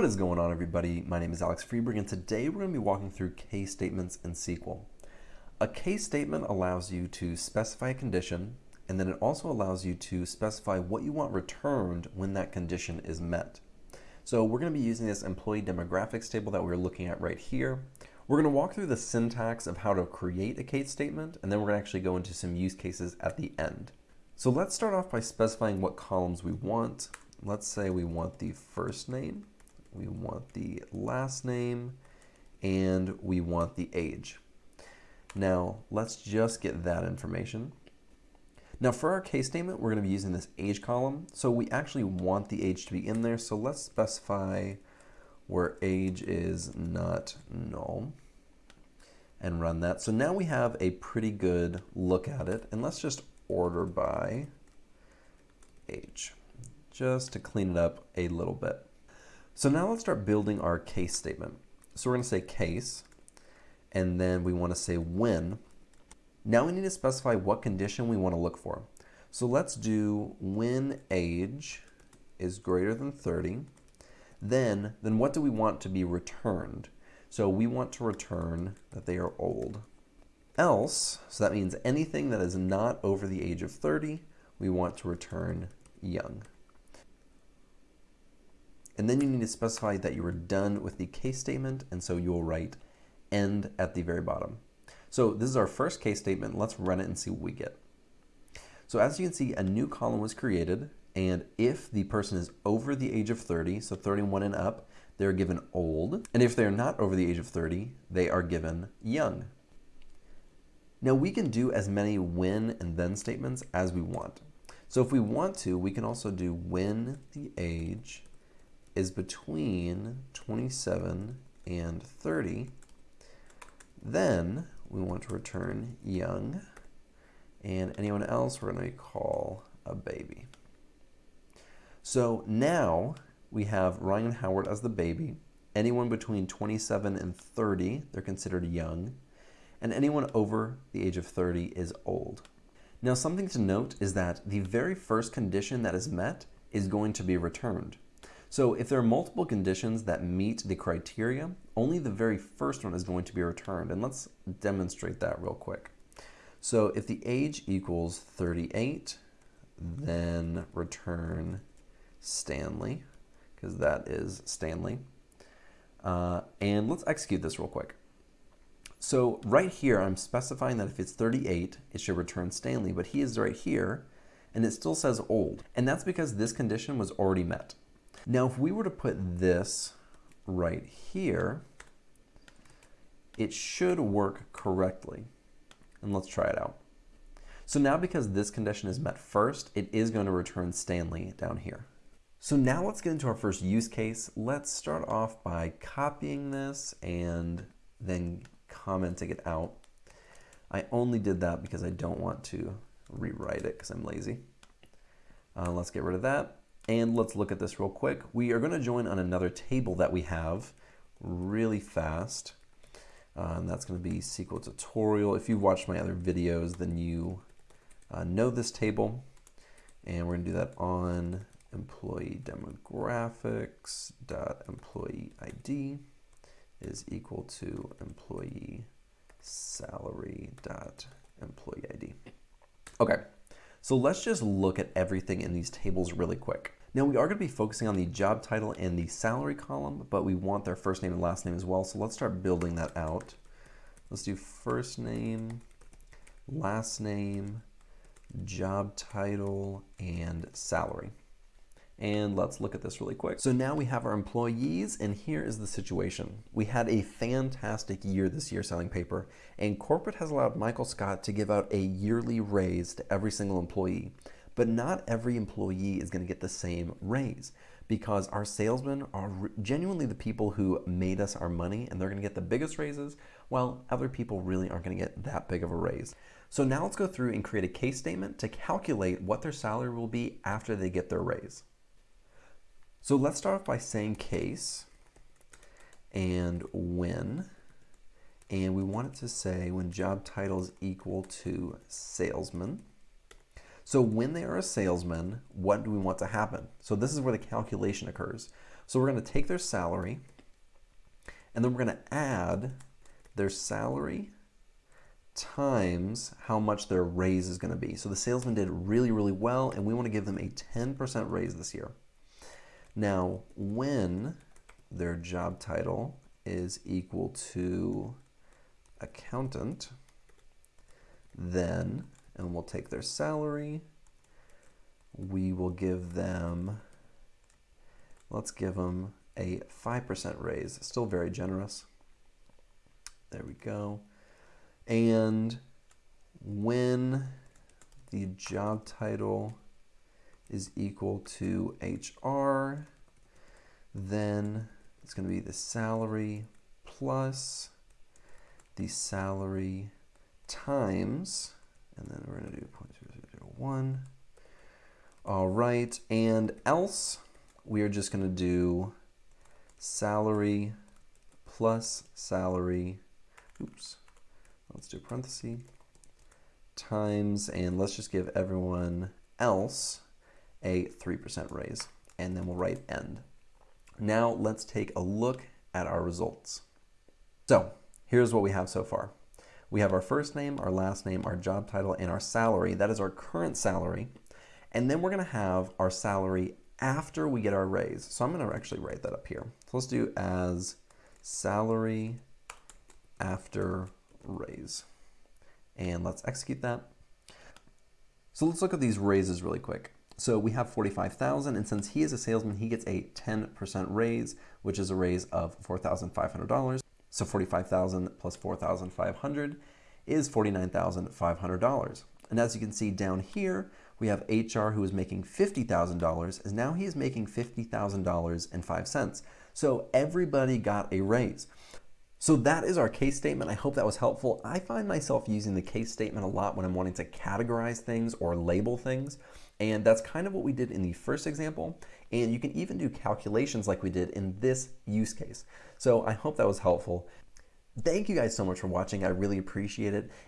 What is going on everybody? My name is Alex Freberg and today we're going to be walking through case statements in SQL. A case statement allows you to specify a condition and then it also allows you to specify what you want returned when that condition is met. So we're going to be using this employee demographics table that we're looking at right here. We're going to walk through the syntax of how to create a case statement and then we're going to actually go into some use cases at the end. So let's start off by specifying what columns we want. Let's say we want the first name we want the last name, and we want the age. Now, let's just get that information. Now for our case statement, we're going to be using this age column. So we actually want the age to be in there. So let's specify where age is not null and run that. So now we have a pretty good look at it. And let's just order by age, just to clean it up a little bit. So now let's start building our case statement. So we're going to say case, and then we want to say when. Now we need to specify what condition we want to look for. So let's do when age is greater than 30. Then, then what do we want to be returned? So we want to return that they are old. Else, so that means anything that is not over the age of 30, we want to return young. And then you need to specify that you are done with the case statement, and so you will write end at the very bottom. So this is our first case statement. Let's run it and see what we get. So as you can see, a new column was created, and if the person is over the age of 30, so 31 and up, they're given old. And if they're not over the age of 30, they are given young. Now we can do as many when and then statements as we want. So if we want to, we can also do when the age is between 27 and 30, then we want to return young, and anyone else we're going to call a baby. So now we have Ryan Howard as the baby. Anyone between 27 and 30, they're considered young. And anyone over the age of 30 is old. Now something to note is that the very first condition that is met is going to be returned. So if there are multiple conditions that meet the criteria, only the very first one is going to be returned. And let's demonstrate that real quick. So if the age equals 38, then return Stanley, because that is Stanley. Uh, and let's execute this real quick. So right here, I'm specifying that if it's 38, it should return Stanley, but he is right here, and it still says old. And that's because this condition was already met. Now, if we were to put this right here, it should work correctly. And let's try it out. So now because this condition is met first, it is going to return Stanley down here. So now let's get into our first use case. Let's start off by copying this and then commenting it out. I only did that because I don't want to rewrite it because I'm lazy. Uh, let's get rid of that. And let's look at this real quick. We are going to join on another table that we have really fast. Uh, and that's going to be SQL tutorial. If you've watched my other videos, then you uh, know this table. And we're going to do that on employee demographics dot employee ID is equal to employee salary dot employee ID. Okay, so let's just look at everything in these tables really quick. Now we are going to be focusing on the job title and the salary column, but we want their first name and last name as well. So let's start building that out. Let's do first name, last name, job title, and salary. And let's look at this really quick. So now we have our employees, and here is the situation. We had a fantastic year this year selling paper, and corporate has allowed Michael Scott to give out a yearly raise to every single employee. But not every employee is going to get the same raise because our salesmen are genuinely the people who made us our money and they're going to get the biggest raises while other people really aren't going to get that big of a raise. So now let's go through and create a case statement to calculate what their salary will be after they get their raise. So let's start off by saying case and when and we want it to say when job title is equal to salesman so when they are a salesman, what do we want to happen? So this is where the calculation occurs. So we're going to take their salary, and then we're going to add their salary times how much their raise is going to be. So the salesman did really, really well, and we want to give them a 10% raise this year. Now, when their job title is equal to accountant, then, and we'll take their salary, we will give them, let's give them a 5% raise. Still very generous. There we go. And when the job title is equal to HR, then it's going to be the salary plus the salary times, and then we're going to do 0.0001. All right, and else we are just going to do salary plus salary, oops, let's do parenthesis, times, and let's just give everyone else a 3% raise, and then we'll write end. Now let's take a look at our results. So here's what we have so far. We have our first name, our last name, our job title, and our salary. That is our current salary. And then we're going to have our salary after we get our raise. So I'm going to actually write that up here. So let's do as salary after raise. And let's execute that. So let's look at these raises really quick. So we have 45,000 and since he is a salesman, he gets a 10% raise, which is a raise of $4,500. So 45,000 plus 4,500 is $49,500. And as you can see down here, we have HR who is making $50,000 and now he is making $50,000 and 5 cents. So everybody got a raise. So that is our case statement. I hope that was helpful. I find myself using the case statement a lot when I'm wanting to categorize things or label things. And that's kind of what we did in the first example. And you can even do calculations like we did in this use case. So I hope that was helpful. Thank you guys so much for watching. I really appreciate it.